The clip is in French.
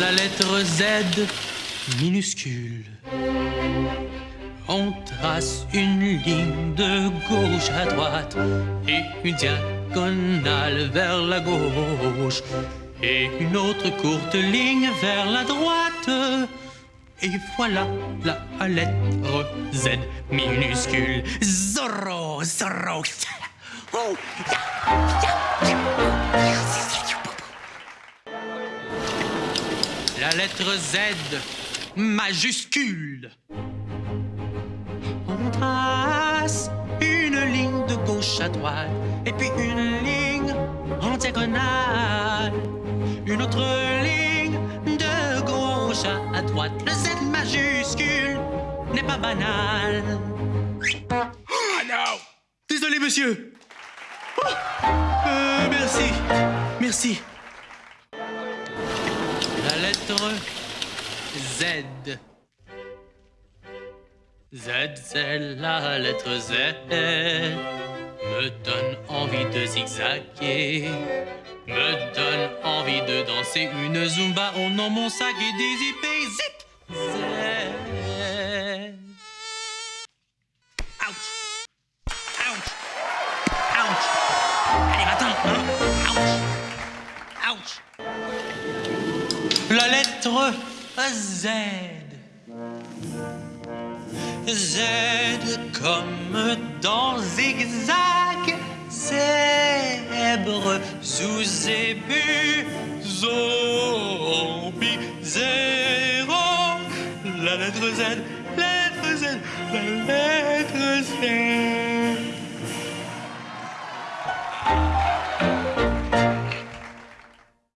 La lettre Z minuscule. On trace une ligne de gauche à droite et une diagonale vers la gauche et une autre courte ligne vers la droite. Et voilà la lettre Z minuscule. Zorro, Zorro. Oh. La lettre Z majuscule. On trace une ligne de gauche à droite et puis une ligne en diagonale. Une autre ligne de gauche à droite. Le Z majuscule n'est pas banal. Oh non Désolé, monsieur. Oh. Euh, merci. Merci. Lettre Z. Z, c'est la lettre Z. Me donne envie de zigzaguer. Me donne envie de danser une zumba. Oh non, mon sac est dézippé. Zip! Z. Ouch! Ouch! Ouch! Allez, va-t'en! hein? Ouch! Ouch! La lettre Z. Z comme dans zigzag, zèbre, sous zombie, zéro. La lettre Z, lettre Z, la lettre